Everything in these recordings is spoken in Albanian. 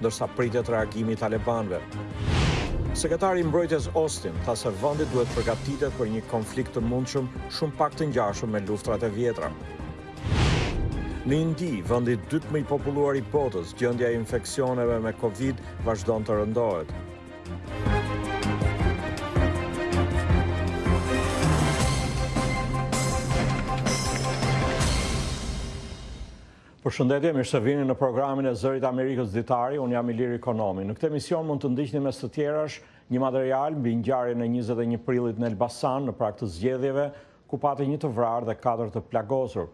ndërsa pritet reagimi i talebanëve. Sekretari i Mbrojtjes Austin tha se vendi duhet të përgatitet për një konflikt të mundshëm shumë pak të ngjashëm me luftërat e vjetra. Në Indi, vendi i dytë më i populluar i botës, gjendja e infeksioneve me Covid vazhdon të rëndohet. Përshëndetje, mirë se vini në programin e Zërit të Amerikës Ditari, unë jam Ilir Ikonomi. Në këtë emision mund të ndiqni mes të tjerash një material mbi ngjarjen e 21 prillit në Elbasan në prag të zgjedhjeve, ku pati një të vrarë dhe katër të plagosur.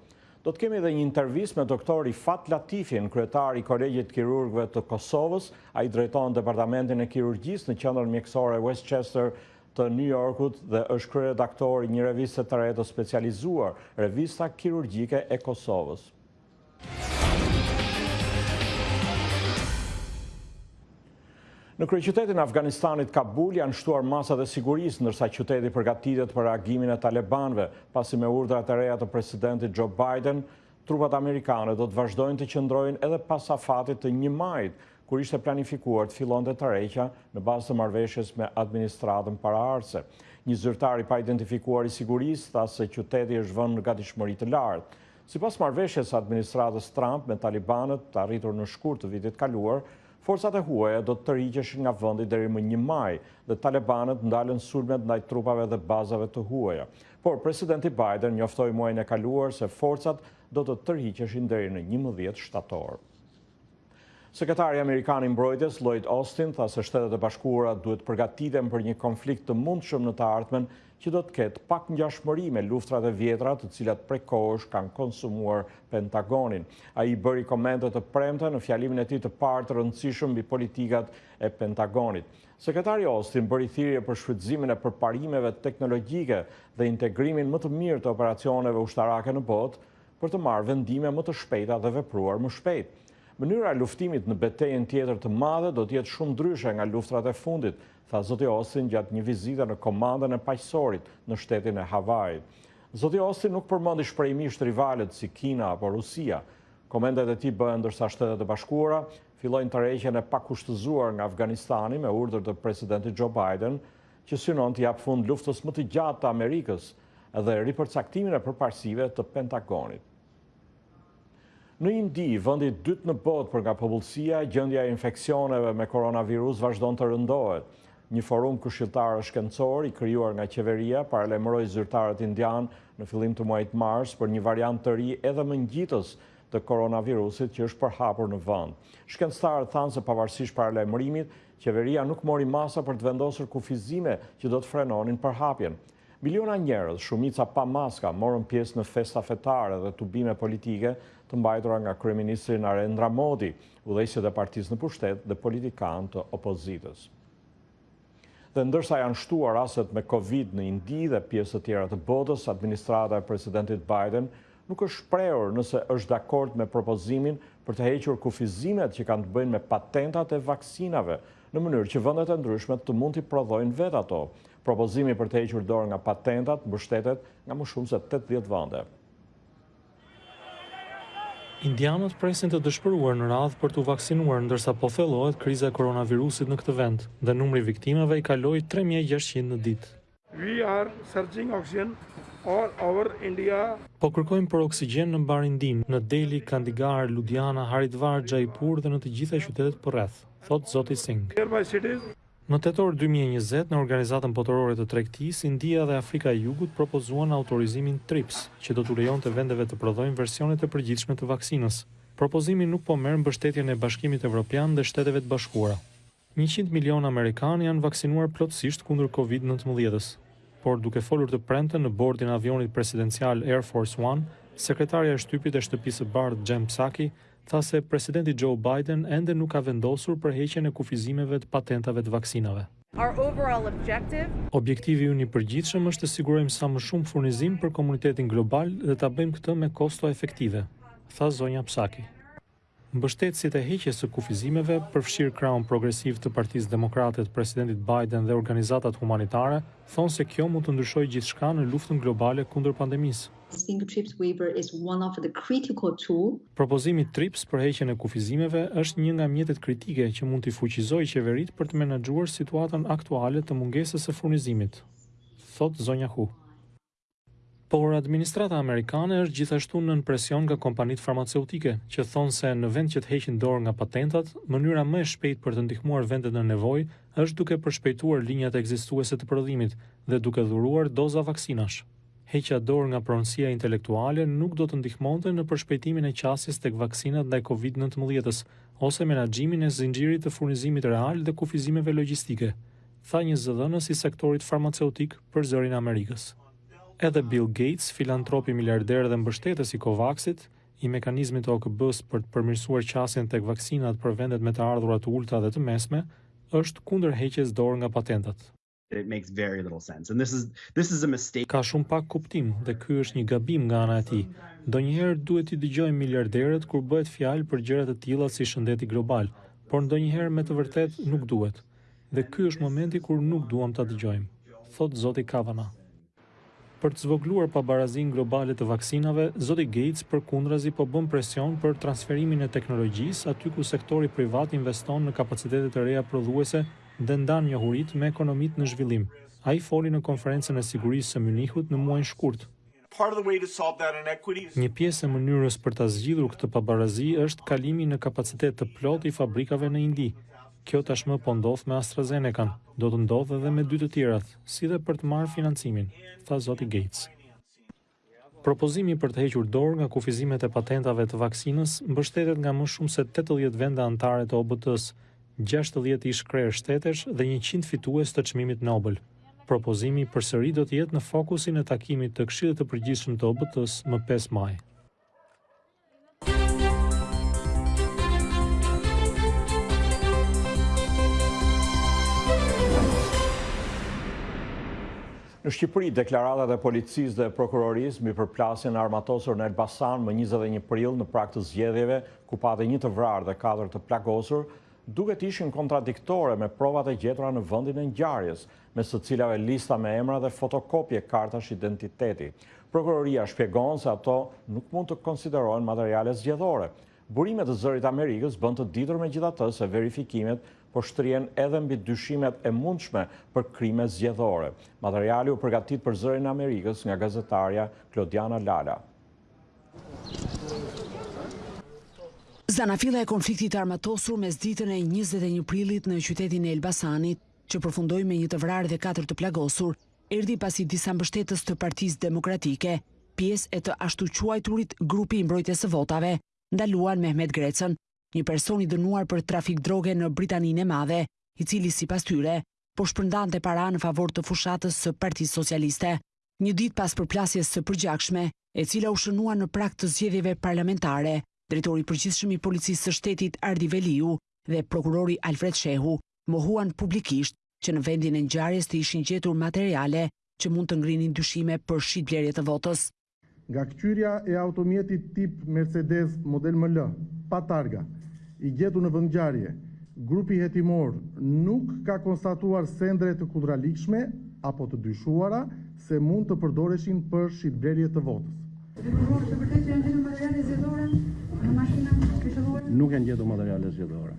Do të kemi edhe një intervistë me doktor Rifat Latifin, kryetar i Kolegjit të Kirurgëve të Kosovës, ai drejton departamentin e kirurgjisë në Qendrën Mjekësore Westchester të New Yorkut dhe është kryeredaktor i një reviste të re të specializuar, Revista Kirurgjike e Kosovës. Në kryeqytetin e Afganistanit, Kabul, janë shtuar masat e sigurisë, ndërsa qyteti përgatitet për reagimin e talebanëve, pasi me urdhrat e reja të presidentit Joe Biden, Trupat amerikane do të vazhdojnë të qëndrojnë edhe pas afatit të një majit, kur ishte planifikuar të fillonte tërheqja në bazë të marrëveshjes me administratën paraardhëse. Një zyrtar i paidentifikuar i sigurisë tha se qyteti është vënë në gatishmëri të lartë. Sipas marrëveshjes së administratës Trump me talibanët, të arritur në shkurt të vitit të kaluar, forcat e huaja do të tërhiqeshin nga vendi deri më një maj dhe talebanët ndalën sulmet ndaj trupave dhe bazave të huaja. Por presidenti Biden njoftoi muajin e kaluar se forcat do të tërhiqeshin deri në njëmbëdhjetë shtator. Sekretari amerikan i Mbrojtjes, Lloyd Austin, tha se Shtetet e Bashkuara duhet të përgatiten për një konflikt të mundshëm në të ardhmen që do të ketë pak ngjashmëri me luftrat e vjetra të cilat prej kohësh kanë konsumuar Pentagonin. Ai i bëri komentet të premten në fjalimin e tij të parë të rëndësishëm mbi politikat e Pentagonit. Sekretari Austin bëri thirrje për shfrytëzimin e përparimeve teknologjike dhe integrimin më të mirë të operacioneve ushtarake në botë për të marrë vendime më të shpejta dhe vepruar më shpejt. Mënyra e luftimit në betejën tjetër të madhe do të jetë shumë ndryshe nga luftërat e fundit, tha zoti Austin gjatë një vizite në Komandën e Paqësorit në shtetin e Havait. Zoti Austin nuk përmendi shprehimisht rivalët si Kina apo Rusia. Komentet e tij bëhen ndërsa Shtetet e Bashkuara fillojnë tërheqjen e pakushtëzuar nga Afganistani me urdhër të Presidentit Joe Biden, që synon t'i japë fund luftës më të gjatë të Amerikës dhe ripërcaktimin e përparësive të Pentagonit. Në Indi, vendi i dytë në botë për nga popullsia, gjendja e infeksioneve me koronavirus vazhdon të rëndohet. Një forum këshilltarë shkencor i krijuar nga qeveria paralajmëroi zyrtarët indianë në fillim të muajit mars për një variant të ri dhe më ngjitës të koronavirusit që është përhapur në vend. Shkencëtarët thanë se pavarësisht paralajmërimit, qeveria nuk mori masa për të vendosur kufizime që do të frenonin përhapjen. Miliona njerëz, shumica pa maska, morën pjesë në festa fetare dhe tubime politike të mbajtura nga kryeministri Narendra Modi, udhëheqësit e partisë në pushtet dhe politikanë të opozitës. Dhe ndërsa janë shtuar rastet me Covid në Indi dhe pjesë të tjera të botës, administrata e Presidentit Biden nuk është shprehur nëse është dakord me propozimin për të hequr kufizimet që kanë të bëjnë me patentat e vaksinave, në mënyrë që vendet e ndryshme të mund t'i prodhojnë vetë ato. Propozimi për të hequr dorë nga patentat mbështetet nga më shumë se tetëdhjetë vende. Indianët presin të dëshpëruar në radhë për t'u vaksinuar ndërsa po thellohet kriza e koronavirusit në këtë vend dhe numri i viktimave i kaloi tre mijë e gjashtëqind në ditë. We are searching oxygen all over India. Po kërkojmë për oksigjen në mbarë Indinë, në Delhi, Kandigar, Ludhiana, Haridwar, Jaipur dhe në të gjitha qytetet përreth, thotë zoti Singh. Në tetor dy mijë e njëzet, në Organizatën Botërore të Tregtisë, India dhe Afrika e Jugut propozuan autorizimin TRIPS, që do t'u lejonte vendeve të prodhojnë versionet e përgjithshme të vaksinës. Propozimi nuk po merr mbështetjen e Bashkimit Evropian dhe Shteteve të Bashkuara. Njëqind milionë amerikanë janë vaksinuar plotësisht kundër Covid nëntëmbëdhjetës. Por duke folur të premten në bordin e avionit presidencial Air Force One, sekretarja e shtypit e Shtëpisë së Bardhë Jen Psaki tha se Presidenti Joe Biden ende nuk ka vendosur për heqjen e kufizimeve të patentave të vaksinave. Objektivi ynë i përgjithshëm është të sigurojmë sa më shumë furnizim për komunitetin global dhe ta bëjmë këtë me kosto efektive, tha zonja Psaki. Mbështetësit e heqjes së kufizimeve, përfshirë krahun progresiv të Partisë Demokrate të Presidentit Biden dhe organizatat humanitare, thonë se kjo mund të ndryshojë gjithçka në luftën globale kundër pandemisë. Think Trips Waiver is one of the critical tool. Propozimi Trips për heqjen e kufizimeve është një nga mjetet kritike që mund t'i fuqizojë qeveritë për të menaxhuar situatën aktuale të mungesës së furnizimit, thotë zonja Hu. Por administrata amerikane është gjithashtu nën presion nga kompanitë farmaceutike, që thonë se në vend që të heqin dorë nga patentat, mënyra më e shpejtë për të ndihmuar vendet në nevojë është duke përshpejtuar linjat ekzistuese të prodhimit dhe duke dhuruar doza vaksinash. heqja dorë nga pronësia intelektuale nuk do të ndihmonte në përshpejtimin e qasjes tek vaksinat ndaj Covid nëntëmbëdhjetës ose menaxhimin e zinxhirit të furnizimit real dhe kufizimeve logjistike, tha një zëdhënës i sektorit farmaceutik për Zërin e Amerikës. Edhe Bill Gates, filantropi miliarder dhe mbështetës i COVAX-it, i mekanizmit të OKB-së për të përmirësuar qasjen tek vaksinat për vendet me të ardhura të ulëta dhe të mesme, është kundër heqjes dorë nga patentat. that it makes very little sense and this is this is a mistake ka shumë pak kuptim dhe ky është një gabim nga ana e tij ndonjëherë duhet t'i dëgjojmë miliarderët kur bëhet fjalë për gjëra të tilla si shëndeti global por ndonjëherë me të vërtetë nuk duhet dhe ky është momenti kur nuk duam ta dëgjojmë thotë zoti kavana Për të zvogëluar pabarazinë globale të vaksinave, zoti Gates përkundrazi po bën presion për transferimin e teknologjisë aty ku sektori privat investon në kapacitete të reja prodhuese dhe ndan njohuritë me ekonomitë në zhvillim. Ai foli në Konferencën e Sigurisë së Mynihut në muajin shkurt. Një pjesë e mënyrës për ta zgjidhur këtë pabarazi është kalimi në kapacitet të plotë i fabrikave në Indi. Kjo tashmë po ndodh me AstraZeneca-n, do të ndodhë edhe me dy të tjerat. si dhe për të marrë financimin, tha zoti Gates. Propozimi për të hequr dorë nga kufizimet e patentave të vaksinës mbështetet nga më shumë se tetëdhjetë vende anëtare të OBT-së, gjashtëdhjetë ish-krerë shtetesh dhe njëqind fitues të Çmimit Nobel. Propozimi përsëri do të jetë në fokusin e takimit të Këshillit të Përgjithshëm të OBT-së më pesë maj. Në Shqipëri, deklaratat e policisë dhe prokurorisë mbi përplasjen e armatosur në Elbasan më njëzet e një prill në prag të zgjedhjeve, ku pati një të vrarë dhe katër të plagosur, duket të ishin kontradiktore me provat e gjetura në vendin e ngjarjes. mes të cilave lista me emra dhe fotokopje kartash identiteti. Prokuroria shpjegon se ato nuk mund të konsiderohen materiale zgjedhore. Burime të Zërit të Amerikës bëjnë të ditur megjithatë se verifikimet po shtrihen edhe mbi dyshimet e mundshme për krime zgjedhore. Materiali u përgatit për Zërin e Amerikës nga gazetarja Klodiana Lala. Zanafilla e konfliktit të armatosur mesditën e njëzet e një prillit në qytetin e Elbasanit. që përfundoi me një të vrarë dhe katër të plagosur, erdhi pasi disa mbështetës të Partisë Demokratike, pjesë e të ashtuquajturit Grupi i Mbrojtjes së Votave, ndaluan Mehmet Grecën, një person i dënuar për trafik droge në Britaninë e Madhe, i cili sipas tyre, po shpërndante para në favor të fushatës së Partisë Socialiste. Një ditë pas përplasjes së përgjakshme, e cila u shënua në prag të zgjedhjeve parlamentare, drejtori i përgjithshëm i Policisë së Shtetit Ardi Veliu dhe prokurori Alfred Shehu mohuan publikisht që në vendin e ngjarjes të ishin gjetur materiale që mund të ngrinin dyshime për shitblerje të votës. Nga këqyrja e automjetit tip Mercedes model ML, pa targa, i gjetur në vendngjarje, grupi hetimor nuk ka konstatuar sende të kundraligjshme apo të dyshuara se mund të përdoreshin për shitblerje të votës. Nuk janë gjetur materiale zgjedhore.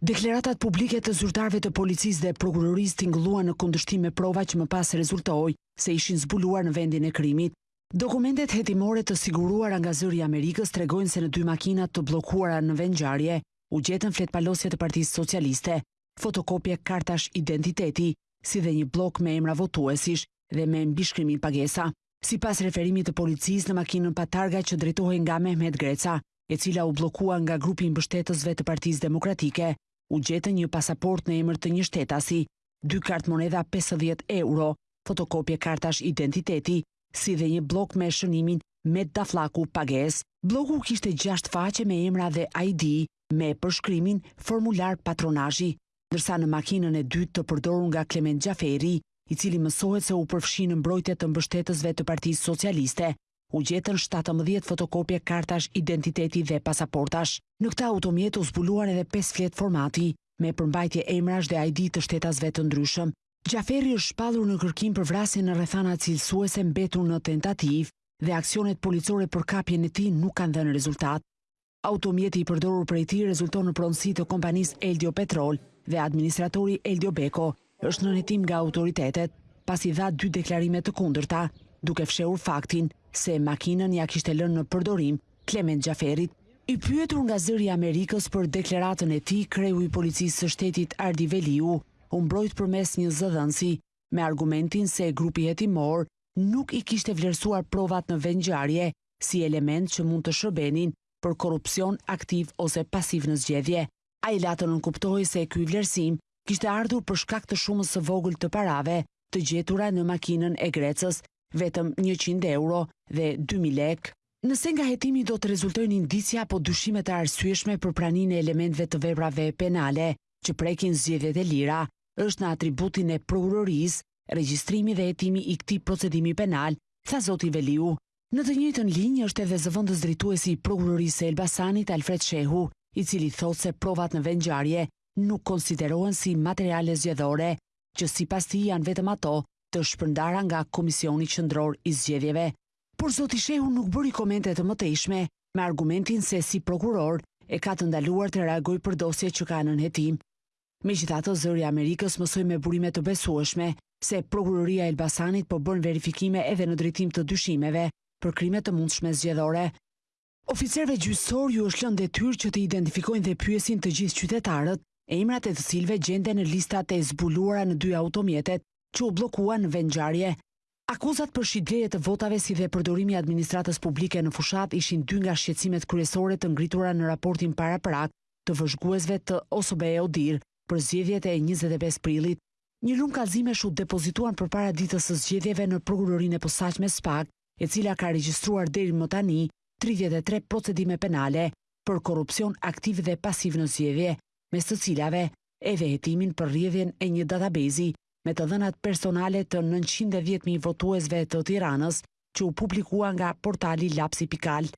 Deklaratat publike të zyrtarëve të policisë dhe prokurorisë tingëlluan në kundërshtim me prova që më pas rezultoi se ishin zbuluar në vendin e krimit. Dokumentet hetimore të siguruara nga Zëri i Amerikës tregojnë se në dy makina të bllokuara në vendngjarje u gjetën fletëpalosje të Partisë Socialiste, fotokopje kartash identiteti, si dhe një bllok me emra votuesish dhe me mbishkrimin pagesa. Sipas referimit të policisë në makinën pa targa që drejtohej nga Mehmet Greca, e cila u bllokua nga grupi i mbështetësve të Partisë Demokratike, u gjetën një pasaportë në emër të një shtetasi, dy kartëmonedha 50 euro, fotokopje kartash identiteti, si dhe një bllok me shënimin Met Daflaku pagesë. Bloku kishte gjashtë faqe me emra dhe ID me përshkrimin Formular patronazhi, ndërsa në makinën e dytë të përdorur nga Klement Xhaferi, i cili mësohet se u përfshi në mbrojtje të mbështetësve të Partisë Socialiste, u gjetën shtatëmbëdhjetë fotokopje kartash identiteti dhe pasaportash. Në këtë automjet u zbuluan edhe pesë fletë formati, me përmbajtje emrash dhe ID të shtetasve të ndryshëm. Xhaferi është shpallur në kërkim për vrasje në rrethana cilësuese mbetur në tentativë dhe aksionet policore për kapjen e tij nuk kanë dhënë rezultat. Automjeti i përdorur prej tij rezulton në pronësi të kompanisë Eldio Petrol dhe administratori Eldio Beko është nën hetim nga autoritetet, pasi dha dy deklarime të kundërta, duke fshehur faktin se makinën ia kishte lënë në përdorim Klement Xhaferit. I pyetur nga Zëri i Amerikës për deklaratën e tij, kreu i Policisë së Shtetit Ardi Veliu u mbrojt përmes një zëdhënësi me argumentin se grupi hetimor nuk i kishte vlerësuar provat në vendngjarje si elementë që mund të shërbenin për korrupsion aktiv ose pasiv në zgjedhje. Ai la të nënkuptohej se ky vlerësim kishte ardhur për shkak të shumës së vogël të parave të gjetura në makinën e Grecës vetëm njëqind euro dhe dy mijë lekë. Nëse nga hetimi do të rezultojnë indicia apo dyshime të arsyeshme për praninë e elementëve të veprave penale që prekin zgjedhjet e lira, është në atributin e Prokurorisë regjistrimi dhe hetimi i këtij procedimi penal, tha zoti Veliu. Në të njëjtën linjë është edhe zëvendësdrejtuesi i Prokurorisë së Elbasanit, Alfred Shehu, i cili thotë se provat në vendngjarje nuk konsiderohen si materiale zgjedhore, që sipas tij janë vetëm ato të shpërndara nga Komisioni Qendror i Zgjedhjeve. Por zoti Shehu nuk bëri komente të mëtejshme, me argumentin se si prokuror e ka të ndaluar të reagojë për dosje që ka nën hetim. Megjithatë, Zëri i Amerikës mësoi me burime të besueshme se Prokuroria e Elbasanit po bën verifikime edhe në drejtim të dyshimeve për krime të mundshme zgjedhore. Oficerëve gjyqësorë ju është lënë detyrë që të identifikojnë dhe pyesin të gjithë qytetarët, emrat e të cilëve gjenden në listat e zbuluara në dy automjetet që u bllokuan në vendngjarje. Akuzat për shitblerje të votave si dhe përdorimi i administratës publike në fushatë ishin dy nga shqetësimet kryesore të ngritura në raportin paraprak të vëzhguesve të OSBE-ODIHR për zgjedhjet e njëzet e pesë prillit. Një lumë kallëzimesh u depozituan përpara ditës së zgjedhjeve në Prokurorinë e Posaçme, SPAK, e cila ka regjistruar deri më tani tridhjetë e tre procedime penale për korrupsion aktiv dhe pasiv në zgjedhje, mes të cilave edhe hetimin për rrjedhjen e një database-i me të dhënat personale të nëntëqind e dhjetë mijë votuesve të Tiranës që u publikua nga portali Lapsi pika al.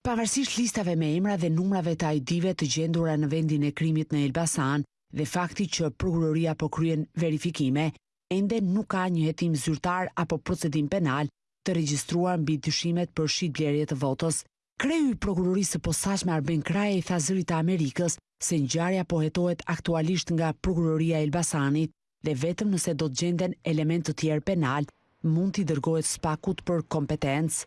Pavarësisht listave me emra dhe numrave të ID-ve të gjendura në vendin e krimit në Elbasan dhe fakti që Prokuroria po kryen verifikime, ende nuk ka një hetim zyrtar apo procedim penal të regjistruar mbi dyshimet për shitblerje të votës. Kreu i Prokurorisë së Posaçme Arben Kraja i tha Zërit të Amerikës se ngjarja po hetohet aktualisht nga Prokuroria e Elbasanit. dhe vetëm nëse do të gjenden elementë të tjerë penalë, mund t'i dërgohet SPAK-ut për kompetencë.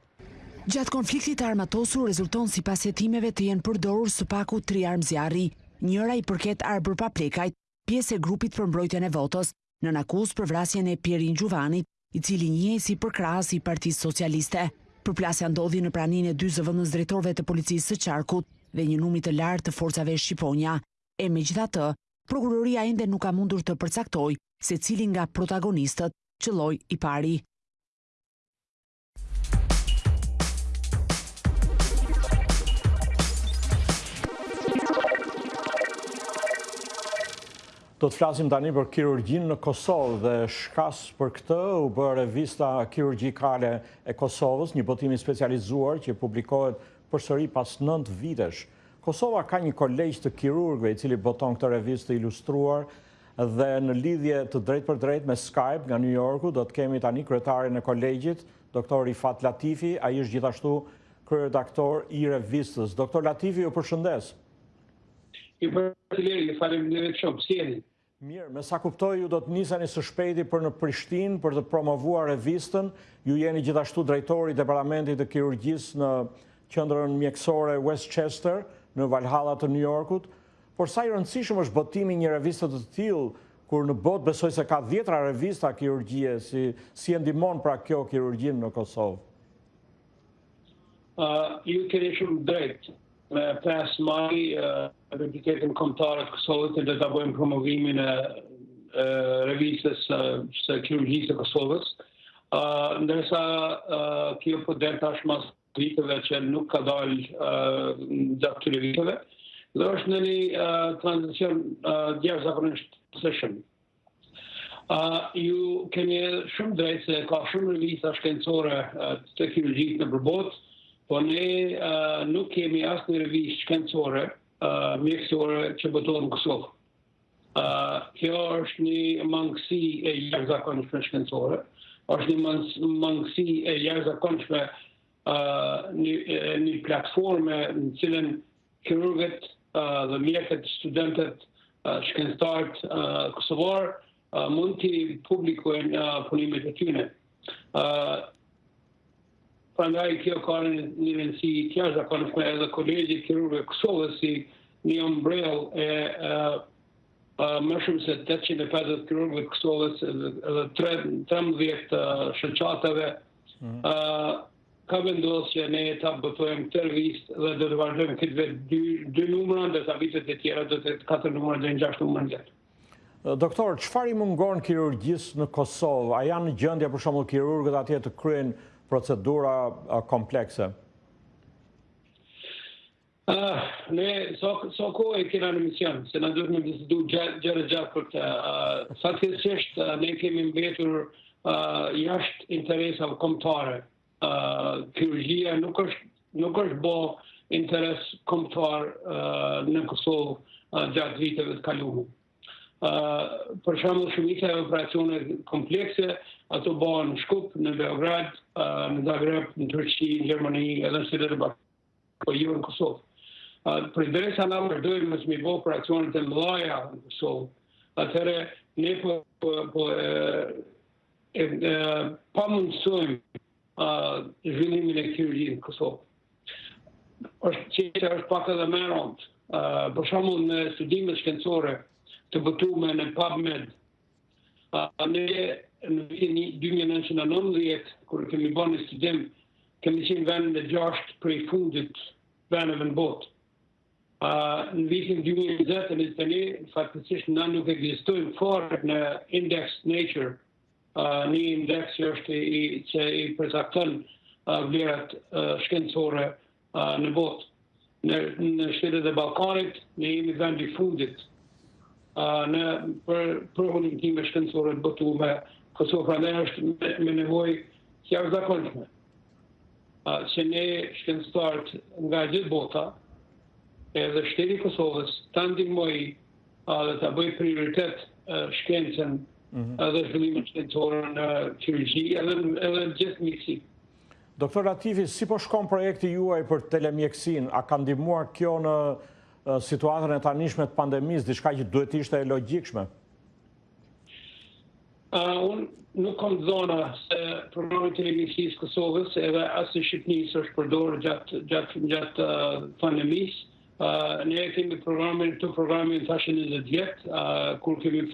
Gjatë konfliktit të armatosur rezulton sipas hetimeve të jenë përdorur së paku tri armë zjarri. Njëra i përket Arbër Paplekajt, pjesë e Grupit për Mbrojtjen e Votës, nën akuzë për vrasjen e Pjerin Xhuvanit, i cili njihej si përkrahës i Partisë Socialiste. Përplasja ndodhi në praninë e dy zëvendësdrejtorëve të Policisë së Qarkut dhe një numri të lartë të forcave Shqiponja, e megjithatë, Prokuroria ende nuk ka mundur të përcaktojë se cili nga protagonistët qëlloi i pari. Do të flasim tani për kirurgjinë në Kosovë dhe shkas për këtë u bë revista kirurgjikale e Kosovës, një botim i specializuar që publikohet përsëri pas nëntë vitesh. Kosova ka një kolegj të kirurgëve i cili boton këtë revistë të ilustruar dhe në lidhje të drejtpërdrejtë me Skype nga Nju Jorku do të kemi tani kryetarin e kolegjit, Doktor Rifat Latifi, ai është gjithashtu kryeredaktor i revistës. Doktor Latifi, ju përshëndes. Ju përshëndes, ju faleminderit shumë. Si jeni? Mirë, me sa kuptoj ju do të niseni së shpejti për në Prishtinë për të promovuar revistën, ju jeni gjithashtu drejtor i departamentit të kirurgjisë në Qendrën Mjekësore Westchester në Valhalla të New Yorkut, por sa i rëndësishëm është botimi i një reviste të tillë kur në botë besoj se ka dhjetra revista kirurgjie, si si e ndihmon pra kjo kirurgjinë në Kosovë? Ju keni shumë drejtë. Me 5 maj, identitetin kombëtar të Kosovës edhe do ta bëjmë promovimin e revistës së kirurgjisë të Kosovës. Ndërsa kjo po del tash mas viteve që nuk ka dalë gjatë këtyre viteve, dhe është në një tranzicion të jashtëzakonshëm. Ju keni shumë drejtë se ka shumë revista shkencore të kirurgjisë nëpër botë, po ne nuk kemi asnjë revistë shkencore, mjekësore që botohet në Kosovë. Kjo është një mangësi e jashtëzakonshme shkencore, është një mangësi e jashtë zakonëshme një platforme në të cilën kirurgët dhe mjekët, studentët, shkencëtarët kosovarë mund t'i publikojnë punimet e tyne. Prandaj kjo ka një rëndësi të jashtëzakonshme edhe kolegji i kirurgëve të Kosovës si një ombrellë e më shumë se 850 kirurgëve të Kosovës dhe 13 shoqatave ka vendosë që ne ta botojmë këtë revistë dhe do të vazhdojmë këtë vit dy numra, ndërsa vitet e tjera do të jetë katër numra dhe në gjashtë numra në gjashtë. Doktor, çfarë i mungon kirurgjisë në Kosovë? A janë në gjendje për shembull kirurgët atje të kryejnë procedura komplekse? Ah, ne sa sa kohë e kena në emision, se na duhet me bisedu gjatë gjatë gjatë për këtë uh, fatkeqësisht uh, ne kemi mbetur uh, jashtë interesave kombtare. Uh, kirurgjia nuk është nuk është ba interes kombtar uh, në Kosovë uh, gjatë viteve të kaluara. Uh, për shembull shumica e operacioneve komplekse, ato bahen në Shkup, në Beograd, uh, në Zagreb, në Turqi, në Gjermani, edhe në SHBA Po jo në Kosovë. Përderisa na nuk vazhdojmë me i bo operacionet e mëdhaja në Kosovë, atëherë ne po, po, po e, pamundësojmë zhvillimin e kirurgjisë në Kosovë. është që që është pak edhe me rëndë. Për shembull në studimet shkencore të botume në PubMed, Ne në vitin 2019, kur kemi ba një studim, kemi qenë vendin e gjashtë prej fundit të vendeve në botë. Në vitin 2020, njëzet e një, faktisisht ne nuk ekzistojmë fare në indeks Nature, një indeks që është i, që i përcakton vlerat shkencore në botë. Në në shtetet e Ballkanit ne jemi vendi i fundit në për për hulumtime shkencore të botuara. Kosova pra është me, me nevojë të jashtëzakonshme. Që ne shkencëtarët nga gjithë bota, edhe shteti i Kosovës, ta ndihmojë dhe ta bëjë prioritet shkencën mhm. edhe zhvillimin shkencor në kirurgji edhe edhe gjithë mjekësinë. Doktor Latifi, si po shkon projekti juaj për telemjekësinë? A ka ndihmuar kjo në situatën e tanishme të pandemisë, diçka që duhet të ishte e logjikshme? Unë nuk kam të dhona se programi i telemjekësisë së Kosovës edhe asaj të Shqipnisë është përdorë gjatë, gjatë, gjatë uh, pandemisë. Uh, ne kemi programin, të programin tash e 20 vjetë, uh, kur kemi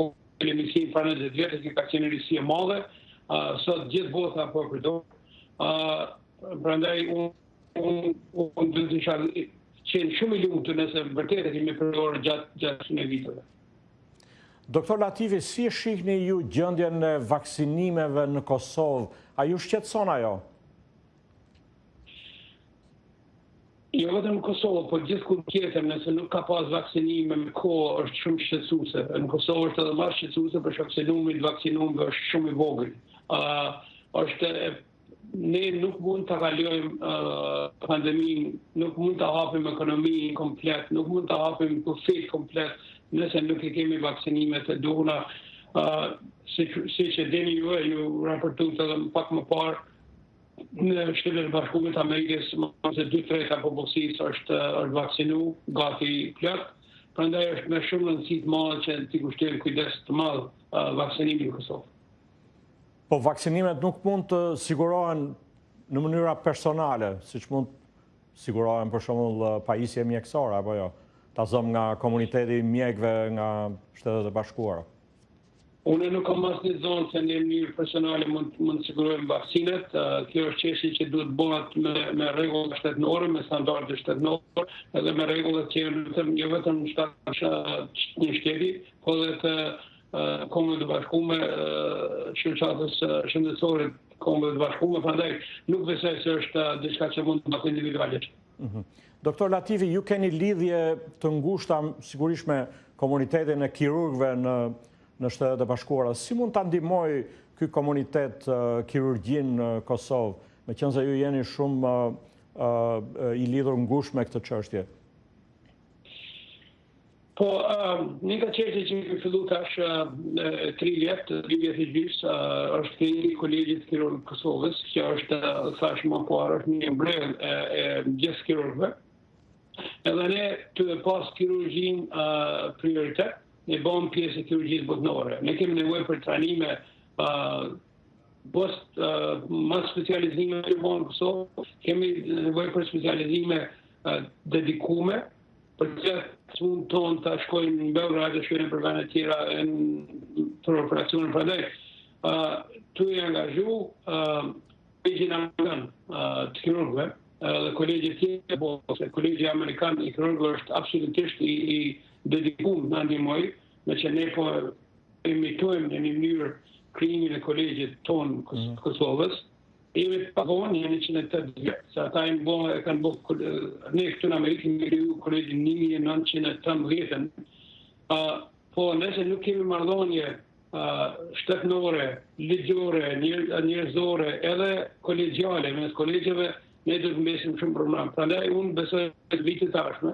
nisë para njëzet vjetësh që ka qenë risi e madhe, sot gjithë bota po e përdor. Prandaj unë unë do të kisha qenë shumë i lumtur nëse vërtet e kemi përdorur gjatë gjatë shumë viteve. Doktor Latifi, si e shihni ju gjendjen e vaksinimeve në Kosovë? A ju shqetëson ajo? Jo vetëm në Kosovë, por gjithkund tjetër, nëse nuk ka pas vaksinime me kohë, është shumë shqetësuese. Në Kosovë është edhe më shqetësuese për shkak se numri i të vaksinuarve është shumë i vogël. ë është ne nuk mund ta kalojmë uh, pandeminë, nuk mund ta hapim ekonominë komplet, nuk mund ta hapim kufijtë komplet nëse nuk i kemi vaksinimet e duhura. ë uh, siç siç e dini ju, ju raportuat edhe pak më parë, Në Shtetet e Bashkuara të Amerikës më se dy të tretat e popullsisë është është vaksinu gati plot, prandaj është me shumë rëndësi të madhe që t'i kushtojmë kujdes të madh vaksinimit në Kosovë. Po vaksinimet nuk mund të sigurohen në mënyra personale, siç mund të sigurohen për shembull pajisje mjekësore apo jo, ta zëm nga komuniteti i mjekëve nga Shtetet e Bashkuara. Unë nuk kam asnjë të dhonë se në mënyrë personale mund mund të sigurojmë vaksinat. Kjo është çështje që duhet të bëhet me me rregulla shtetënore, me standarde shtetënore, edhe me rregulla që janë vetëm jo vetëm në të një shteti, por edhe të kombëve të bashkume, shoqatës shëndetësore të kombëve të bashkume, prandaj nuk besoj se është diçka që mund të bëhet individualisht. Mhm. Doktor Latifi, ju keni lidhje të ngushta sigurisht me komunitetin e kirurgëve në në Shtetet e Bashkuara. Si mund ta ndihmojë ky komunitet kirurgjinë në Kosovë, meqenëse ju jeni shumë i lidhur ngushtë me këtë çështje? Po, një nga çështje që kemi fillu tash tri vjet, dy vjet e gjys, është krijimi kolegjit kirurgve Kosovës, që siç thash më parë, është një ombrell e gjithë kirurgëve. Edhe ne ta pas kirurgjin prioritet, ne bahemi pjesë e kirurgjisë botnore. Ne kemi nevojë për trajnime post specializime të bëjmë në Kosovë, kemi nevojë për specializime dedikume, Për që të smurët tonë të shkojnë në Beograd të shkojnë nëpër vene tjera e nëpër operacione prandaj. Tu e angazhu kolegjin amerikan të kirurgve edhe kolegjet tjera po se kolegji amerikan i kirurgve është absolutisht i dedikum të na ndihmoj meqë ne po imitojmë në një mënyrë krijimin e kolegjit tonë mhm. Kosovës. Jemi pak vonë, jemi 180 vjetë, se ata e më bo, e kanë bo, ne këtu në Amerikë me kriju kolegjin 1913, po nëse nuk kemi marrëdhënie shtetnore, ligjore, njerëzore, edhe kolegjale, mes kolegjeve, ne do të mbesim shumë problem. Prandaj, unë besoj të vitit ardhshëm,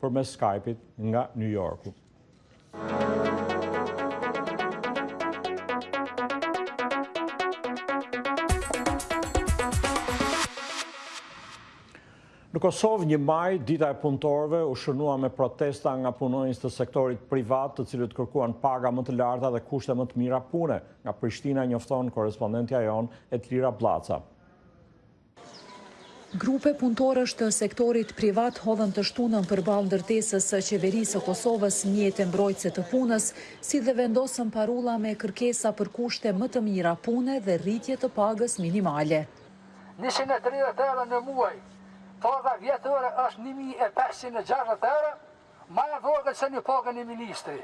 përmes Skype-it nga New Yorku. Në Kosovë një maj, dita e punëtorëve u shënua me protesta nga punonjës të sektorit privat të cilët kërkuan paga më të larta dhe kushte më të mira pune. Nga Prishtina njofton korespondentja jonë Edlira Bllaca. Grupe punëtorësh të sektorit privat hodhën të shtunën përballë ndërtesës së Qeverisë së Kosovës mjete mbrojtëse të punës, si dhe vendosën parulla me kërkesa për kushte më të mira pune dhe rritje të pagës minimale. Njëqind e tridhjetë euro në muaj, paga vjetore është një mijë e pesëqind e gjashtëdhjetë euro, më e vogël se në pagën e ministri.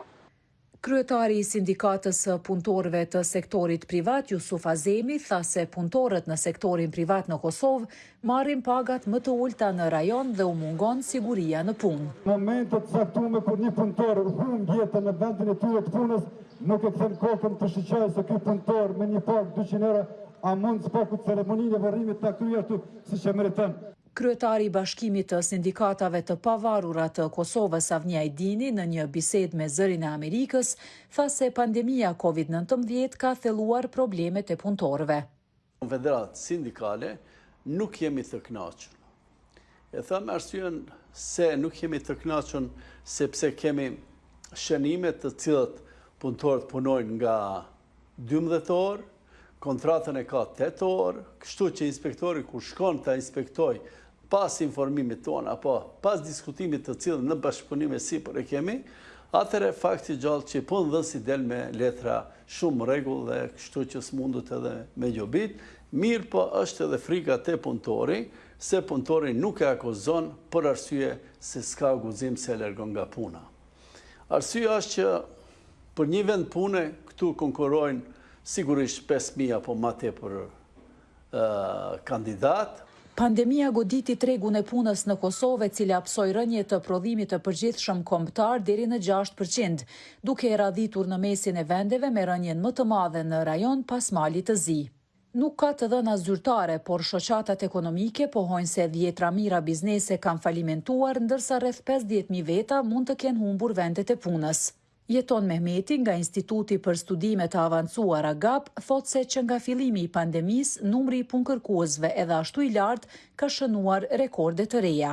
Kryetari i Sindikatës së Punëtorëve të Sektorit Privat, Jusuf Azemi, tha se punëtorët në sektorin privat në Kosovë marrin pagat më të ulëta në rajon dhe u mungon siguria në punë. Në momente të caktume kur një punëtor humb jetën në vendin e tyre të punës, nuk e kthen kokën të shikojë se ky punëtor me një pagë dyqind euro a mund së paku ceremoninë e varrimit ta kryejë ashtu siç e meriton. Kryetari i Bashkimit të Sindikatave të Pavarura të Kosovës, Avni Ajdini, në një bisedë me Zërin e Amerikës, tha se pandemia Covid nëntëmbëdhjetë ka thelluar problemet e punëtorëve. Konfederatë Sindikale nuk jemi të kënaqur. E them arsyen se nuk jemi të kënaqur sepse kemi shënime të cilat punëtorët punojnë nga dymbëdhjetë orë, kontratën e ka tetë orë, kështu që inspektori kur shkon ta inspektojë pas informimit tonë apo pas diskutimit të cilën në bashkëpunim e sipër e kemi, atëherë fakt i gjallë që punëdhënësi del me letra shumë rregull dhe kështu që s'mundet edhe me e gjobit, mirëpo është edhe frika te punëtori se punëtori nuk e akuzon për arsye se s'ka guxim se e largon nga puna. Arsyeja është që për një vend pune këtu konkurrojnë sigurisht pesë mijë apo ma tepër kandidatë. Pandemia goditi tregun e punës në Kosovë e cila pësoi rënie të prodhimit të përgjithshëm kombëtar deri në gjashtë për qind, duke e radhitur në mesin e vendeve me rënien më të madhe në rajon pas Malit të Zi. Nuk ka të dhëna zyrtare, por shoqatat ekonomike pohojnë se dhjetra mijëra biznese kanë falimentuar, ndërsa rreth pesëdhjetë mijë veta mund të kenë humbur vendet e punës. Jeton Mehmeti nga Instituti për Studime të Avancuara, GAP, thotë se që nga fillimi i pandemisë, numri i punëkërkuesve edhe ashtu i lartë ka shënuar rekorde të reja.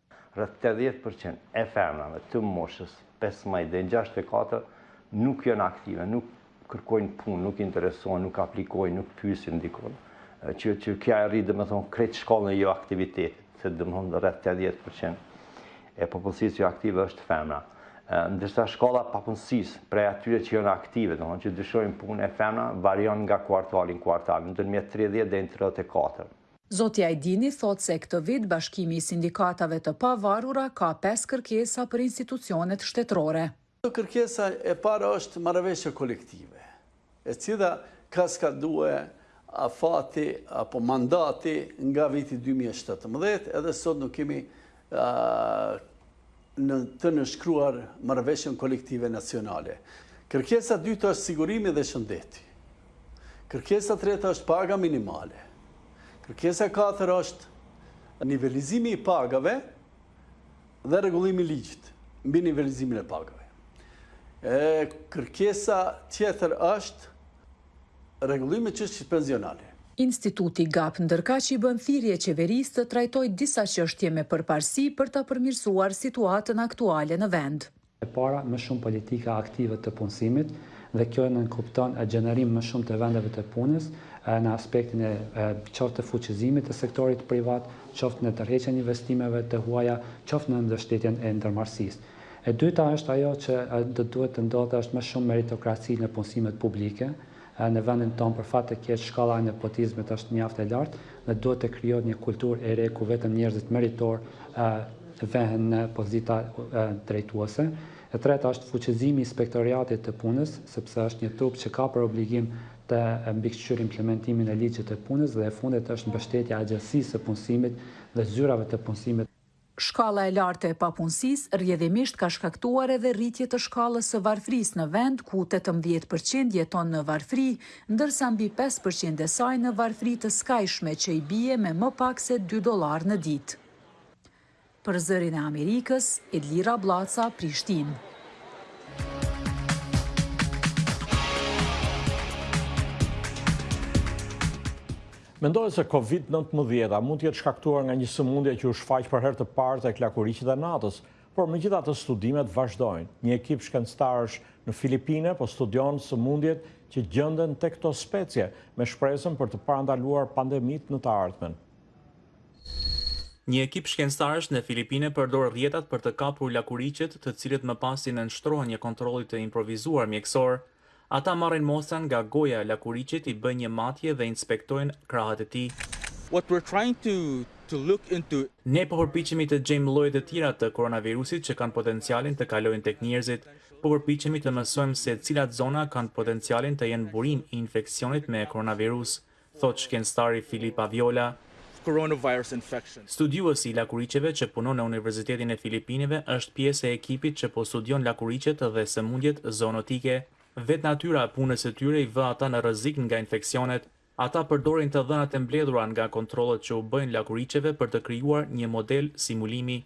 Rreth tetëdhjetë për qind e femrave të moshës pesëmbëdhjetë deri gjashtëdhjetë e katër nuk janë aktive, nuk kërkojnë punë, nuk interesohen, nuk aplikojnë, nuk pyesin dikun, që që kjo e rrit domethënë krejt shkallën e joaktivitetit, se domethënë rreth tetëdhjetë për qind e popullsisë joaktive është femra. Ndërsa shkalla e papunësisë prej atyre që janë aktive, domethënë që dëshirojnë punë te femrat varion nga kuartali në kuartal, ndërmjet tridhjetë deri në tridhjetë e katër. Zoti Ajdini thotë se këtë vit Bashkimi i Sindikatave të Pavarura ka pesë kërkesa për institucionet shtetërore. Kërkesa e parë është marrëveshje kolektive, e cila ka skaduar afati apo mandati nga viti dy mijë e shtatëmbëdhjetë, edhe sot nuk kemi në të nënshkruar marrëveshjen kolektive nacionale. Kërkesa e dytë është sigurimi dhe shëndeti. Kërkesa e tretë është paga minimale. Kërkesa e katër është nivelizimi i pagave dhe rregullimi i ligjit mbi nivelizimin e pagave. E kërkesa tjetër është Rregullimi i çështjes pensionale. Instituti GAP ndërkaq i bën thirrje qeverisë të trajtojë disa çështje me përparësi për ta përmirësuar situatën aktuale në vend. E para, më shumë politika aktive të punësimit, dhe kjo nënkupton gjenerim më shumë të vendeve të punës në aspektin qoftë të fuqizimit të sektorit privat, qoftë në tërheqjen e investimeve të huaja, qoftë në mbështetjen e ndërmarrësisë. E dyta është ajo që do duhet të ndodhë është më shumë meritokraci në punësimet publike. Në vendin tonë për fat të keq shkalla e nepotizmit është mjaft e lartë dhe duhet të krijohet një kulturë e re ku vetëm njerëzit meritorë vehen në pozita drejtuese. E treta është fuqizimi i Inspektoriatit të Punës, sepse është një trup që ka për obligim të mbikëqyrë implementimin e ligjit të punës dhe e fundit është mbështetja e Agjencisë së Punësimit dhe zyrave të punësimit, Shkalla e lartë e papunësisë rrjedhimisht ka shkaktuar edhe rritje të shkallës së varfërisë në vend, ku tetëmbëdhjetë për qind jeton në varfëri, ndërsa mbi pesë për qind e saj në varfëri të skajshme që i bie me më pak se dy dollarë në ditë. Për Zërin e Amerikës, Edlira Bllaca, Prishtinë. Mendohet se Covid nëntëmbëdhjeta mund të jetë shkaktuar nga një sëmundje që u shfaq për herë të parë tek lakuriqet e natës, por megjithatë studimet vazhdojnë. Një ekip shkencëtarësh në Filipine po studion sëmundjet që gjenden tek këto specie, me shpresën për të parandaluar pandemitë në të ardhmen. Një ekip shkencëtarësh në Filipine përdor rrjetat për të kapur lakuriqet, të cilët më pas i nënshtrohen një kontrolli të improvizuar mjekësor. Ata marrin mostra nga goja e lakuriqit, i bëjnë një matje dhe inspektojnë krahët e tij. What we're trying to to look into. Ne po përpiqemi të gjejmë lloje të tjera të koronavirusit që kanë potencialin të kalojnë tek njerëzit. Po përpiqemi të mësojmë se cilat zona kanë potencialin të jenë burim i infeksionit me koronavirus, thotë shkencëtari Filip Alviola. Studiuesi i lakuriqeve që punon në Universitetin e Filipineve është pjesë e ekipit që po studion lakuriqet dhe sëmundjet zoonotike. Vetë natyra e punës së tyre i vë ata në rrezik nga infeksionet. Ata përdorin të dhënat e mbledhura nga kontrollet që u bëjnë lakuriqeve për të krijuar një model simulimi.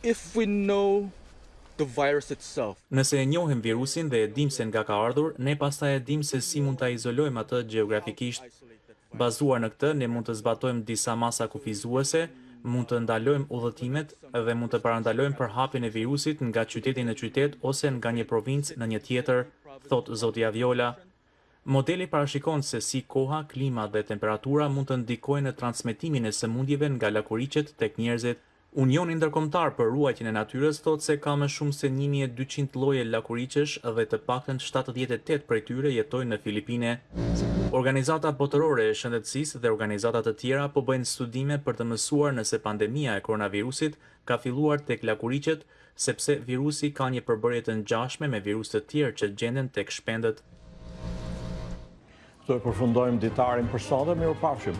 Nëse e njohim virusin dhe e dimë se nga ka ardhur, ne pastaj e dimë se si mund ta izolojmë atë gjeografikisht. Bazuar në këtë, ne mund të zbatojmë disa masa kufizuese, mund të ndalojmë udhëtimet dhe mund të parandalojmë përhapjen e virusit nga qyteti në qytet ose nga një provincë në një tjetër, thotë zoti Alviola. Modeli parashikon se si koha, klima dhe temperatura mund të ndikojnë në transmetimin e sëmundjeve nga lakuriqet tek njerëzit Unioni Ndërkombëtar për Ruajtjen e Natyrës thotë se ka më shumë se një mijë e dyqind lloje lakuriqesh dhe të paktën shtatëdhjetë e tetë prej tyre jetojnë në Filipine. Organizata Botërore e Shëndetësisë dhe organizata të tjera po bëjnë studime për të mësuar nëse pandemia e koronavirusit ka filluar tek lakuriqet, sepse virusi ka një përbërje të ngjashme me virusë të tjerë që gjenden tek shpendët. Këtu e përfundojmë ditarin për sot dhe mirupafshim.